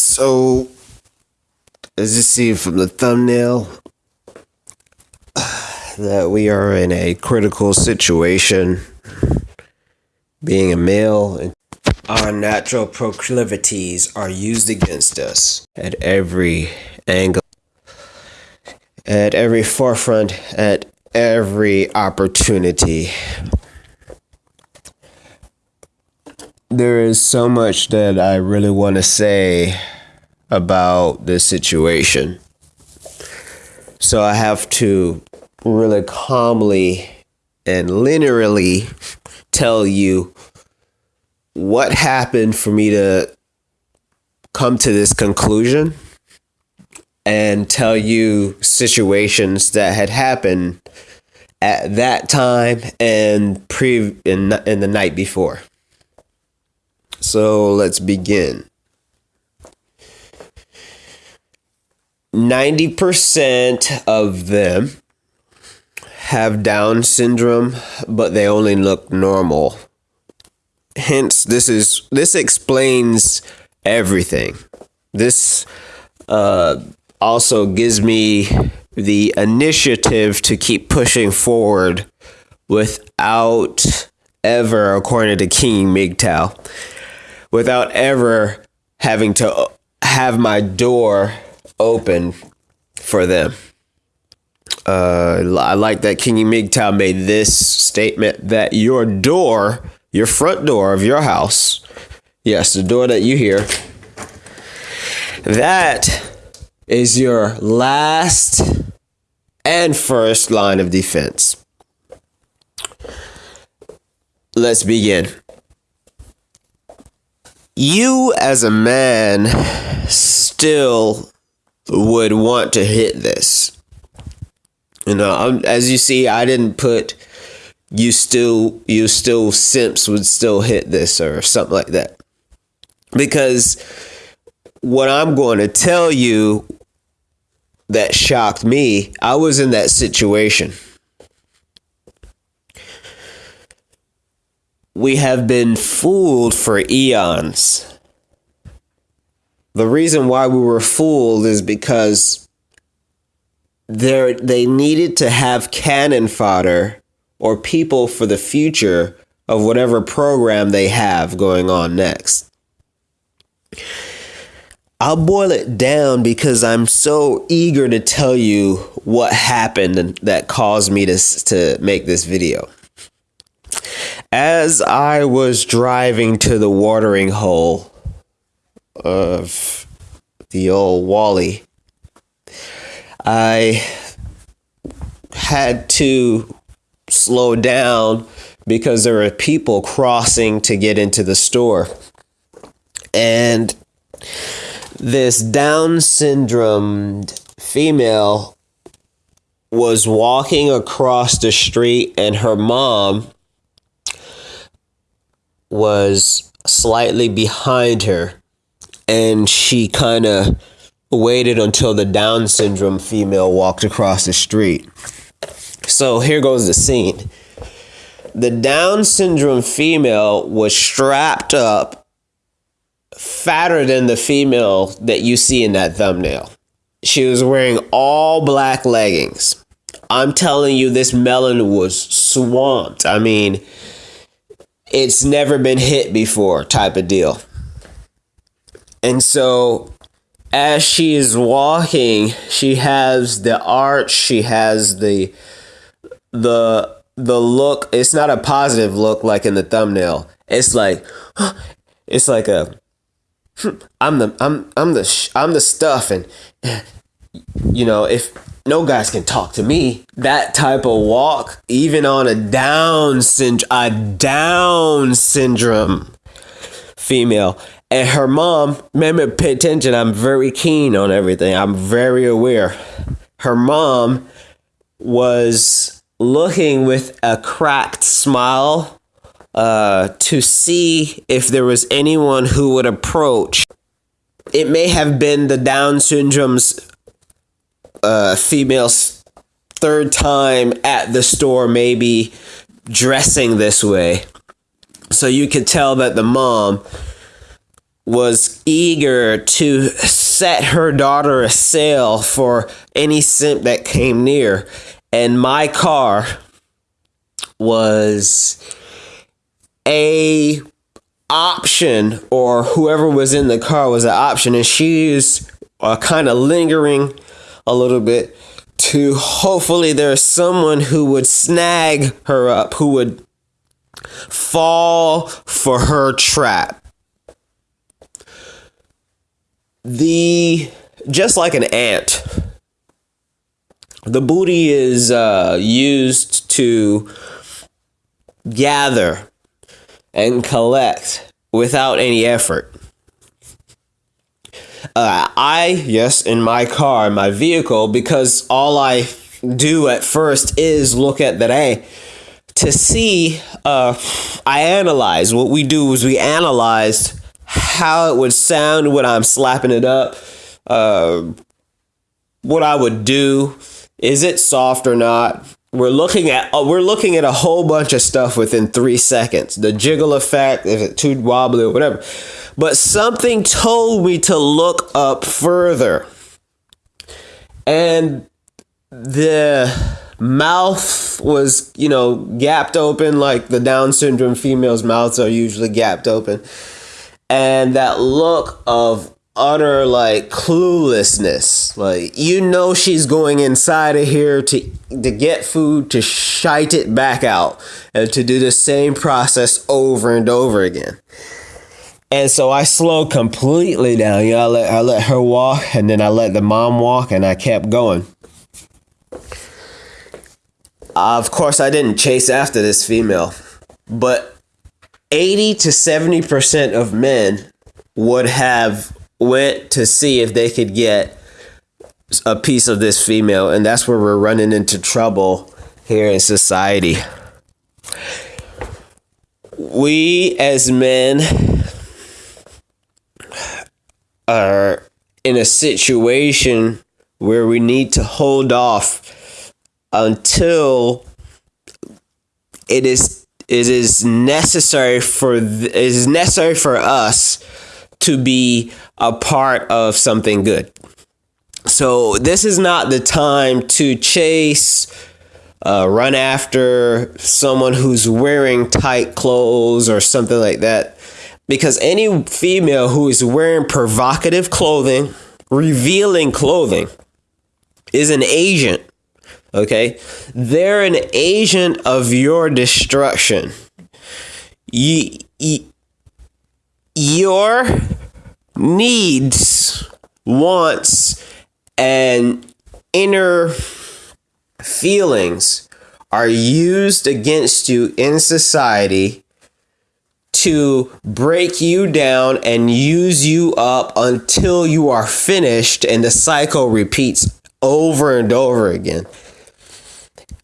So, as you see from the thumbnail, that we are in a critical situation. Being a male, our natural proclivities are used against us at every angle, at every forefront, at every opportunity. There is so much that I really want to say about this situation. So I have to really calmly and linearly tell you what happened for me to come to this conclusion and tell you situations that had happened at that time and pre in, in the night before. So let's begin. 90% of them have Down syndrome, but they only look normal. Hence, this is this explains everything. This uh, also gives me the initiative to keep pushing forward without ever, according to King MGTOW, without ever having to have my door open for them. Uh, I like that King MGTOW made this statement that your door, your front door of your house, yes, the door that you hear, that is your last and first line of defense. Let's begin. You, as a man, still would want to hit this. You know, I'm, as you see, I didn't put you still you still simps would still hit this or something like that. Because what I'm going to tell you that shocked me, I was in that situation. We have been fooled for eons. The reason why we were fooled is because there they needed to have cannon fodder or people for the future of whatever program they have going on next. I'll boil it down because I'm so eager to tell you what happened that caused me to, to make this video. As I was driving to the watering hole of the old Wally, I had to slow down because there were people crossing to get into the store. And this Down syndrome female was walking across the street, and her mom was slightly behind her. And she kind of waited until the Down syndrome female walked across the street. So here goes the scene. The Down syndrome female was strapped up fatter than the female that you see in that thumbnail. She was wearing all black leggings. I'm telling you, this melon was swamped. I mean, it's never been hit before, type of deal. And so, as she is walking, she has the arch, she has the the the look. It's not a positive look like in the thumbnail. It's like it's like a I'm the I'm I'm the I'm the stuff, and you know if no guys can talk to me, that type of walk, even on a Down syndrome, a Down syndrome female, and her mom. Remember, pay attention. I'm very keen on everything. I'm very aware. Her mom was looking with a cracked smile uh, to see if there was anyone who would approach. It may have been the Down syndrome's uh, female's third time at the store, maybe dressing this way. So you could tell that the mom was eager to set her daughter a sail for any simp that came near. And my car was a option or whoever was in the car was an option and she's uh, kind of lingering a little bit to hopefully there's someone who would snag her up who would fall for her trap the just like an ant the booty is uh, used to gather and collect without any effort. Uh, I, yes, in my car, my vehicle, because all I do at first is look at that A to see, uh, I analyze. What we do is we analyzed how it would sound when I'm slapping it up, uh, what I would do, is it soft or not? We're looking at uh, we're looking at a whole bunch of stuff within three seconds. The jiggle effect, if it's too wobbly or whatever. But something told me to look up further. And the mouth was, you know, gapped open like the Down syndrome females' mouths are usually gapped open. And that look of utter like cluelessness. Like you know she's going inside of here to to get food to shite it back out and to do the same process over and over again. And so I slowed completely down. You know, I let I let her walk and then I let the mom walk and I kept going. Uh, of course I didn't chase after this female, but 80 to 70% of men would have went to see if they could get a piece of this female, and that's where we're running into trouble here in society. We as men are in a situation where we need to hold off until it is it is necessary for it is necessary for us to be a part of something good. So this is not the time to chase, uh, run after someone who's wearing tight clothes or something like that. Because any female who is wearing provocative clothing, revealing clothing, is an agent. Okay? They're an agent of your destruction. You, you, your needs, wants, and inner feelings are used against you in society to break you down and use you up until you are finished and the cycle repeats over and over again.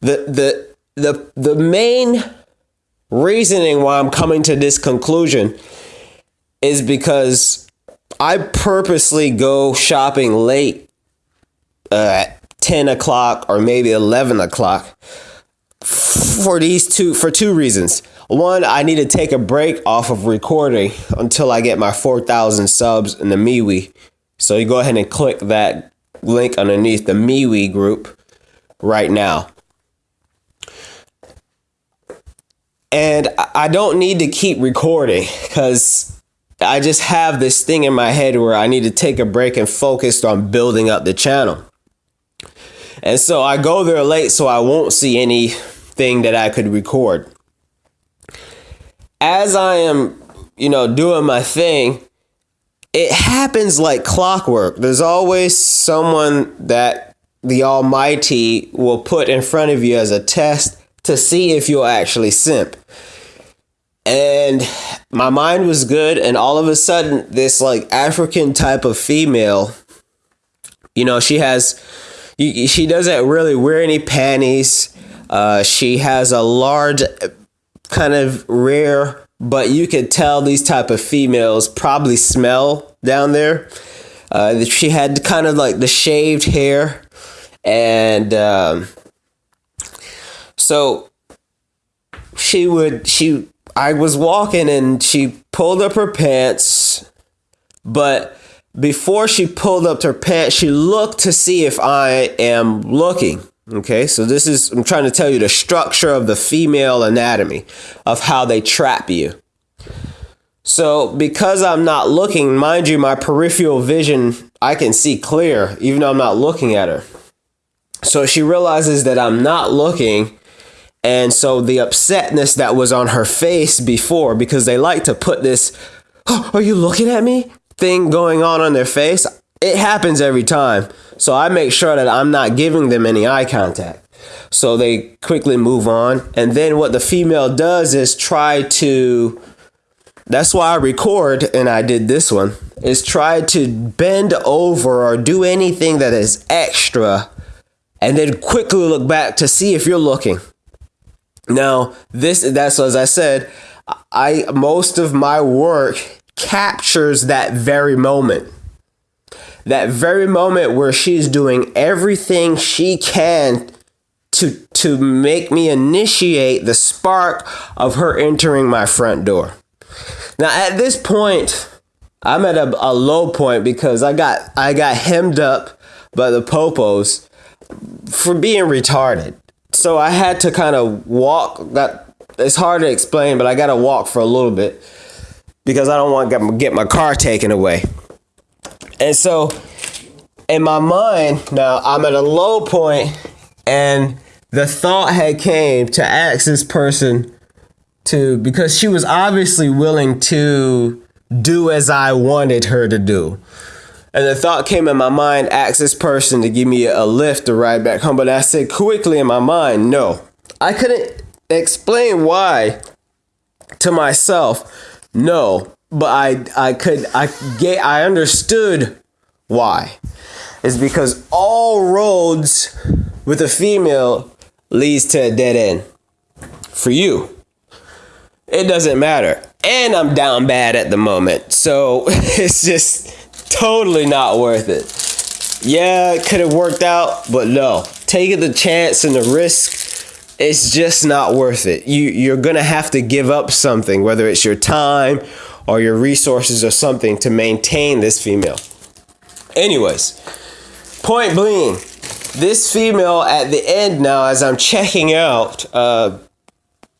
The the the the main reasoning why I'm coming to this conclusion is because I purposely go shopping late uh, at 10 o'clock or maybe 11 o'clock for these two for two reasons. One i need to take a break off of recording until i get my 4000 subs in the MeWe. So you go ahead and click that link underneath the MeWe group right now. And i don't need to keep recording because I just have this thing in my head where I need to take a break and focus on building up the channel. And so I go there late so I won't see anything that I could record. As I am, you know, doing my thing, it happens like clockwork. There's always someone that the Almighty will put in front of you as a test to see if you'll actually simp and my mind was good and all of a sudden this like african type of female you know she has she doesn't really wear any panties. Uh, she has a large kind of rare but you could tell these type of females probably smell down there. Uh, she had kind of like the shaved hair and um, so she would she I was walking and she pulled up her pants But before she pulled up her pants, she looked to see if I am looking. Okay, so this is, I'm trying to tell you the structure of the female anatomy of how they trap you. So, because I'm not looking, mind you, my peripheral vision, I can see clear, even though I'm not looking at her. So, she realizes that I'm not looking. And so, the upsetness that was on her face before, because they like to put this, oh, are you looking at me? thing going on on their face, it happens every time. So, I make sure that I'm not giving them any eye contact. So, they quickly move on. And then, what the female does is try to that's why I record and I did this one is try to bend over or do anything that is extra and then quickly look back to see if you're looking. Now, this that's as I said, I most of my work captures that very moment. That very moment where she's doing everything she can to to make me initiate the spark of her entering my front door. Now at this point, I'm at a, a low point because I got I got hemmed up by the popos for being retarded. So I had to kind of walk. That it's hard to explain, but I got to walk for a little bit because I don't want to get my car taken away. And so in my mind now I'm at a low point and the thought had came to ask this person to because she was obviously willing to do as I wanted her to do. And the thought came in my mind, ask this person to give me a lift to ride back home. But I said quickly in my mind, no. I couldn't explain why to myself, no. But I I could I get I understood why. It's because all roads with a female leads to a dead end. For you it doesn't matter. And I'm down bad at the moment. So it's just totally not worth it. Yeah, it could have worked out, but no. Taking the chance and the risk, it's just not worth it. You you're gonna have to give up something, whether it's your time or your resources or something to maintain this female. Anyways, point being, this female at the end now, as I'm checking out, uh,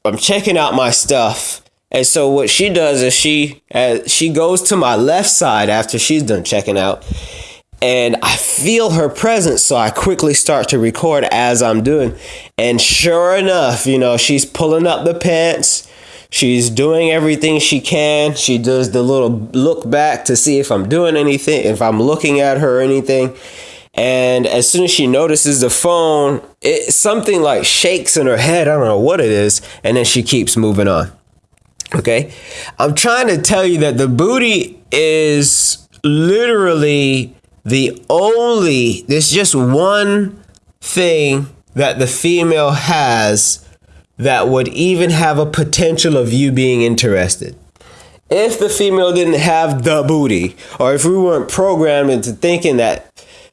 I'm checking out my stuff. And so what she does is she uh, she goes to my left side after she's done checking out and I feel her presence so I quickly start to record as I'm doing and sure enough, you know, she's pulling up the pants. She's doing everything she can. She does the little look back to see if I'm doing anything, if I'm looking at her or anything. And as soon as she notices the phone, it something like shakes in her head. I don't know what it is, and then she keeps moving on. Okay, I'm trying to tell you that the booty is literally the only. There's just one thing that the female has that would even have a potential of you being interested. If the female didn't have the booty, or if we weren't programmed into thinking that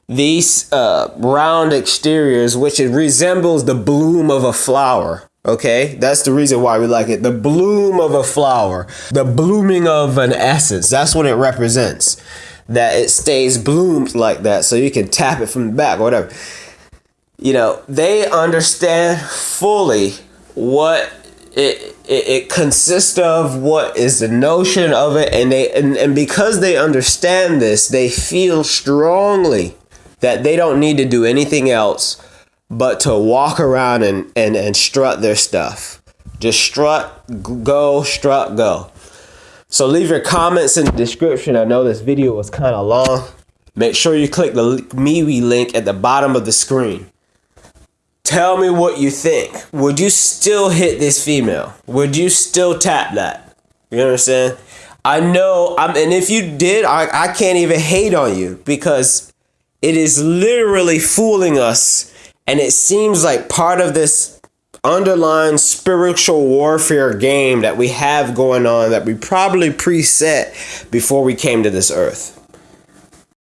these uh, round exteriors, which it resembles the bloom of a flower. Okay, that's the reason why we like it. The bloom of a flower, the blooming of an essence. That's what it represents. That it stays bloomed like that, so you can tap it from the back, or whatever. You know, they understand fully what it, it, it consists of what is the notion of it and they and, and because they understand this they feel strongly that they don't need to do anything else but to walk around and, and, and strut their stuff. Just strut, go, strut, go. So leave your comments in the description. I know this video was kind of long. Make sure you click the MeWe link at the bottom of the screen. Tell me what you think. Would you still hit this female? Would you still tap that? You understand? I know I'm and if you did, I, I can't even hate on you because it is literally fooling us. And it seems like part of this underlying spiritual warfare game that we have going on that we probably preset before we came to this earth.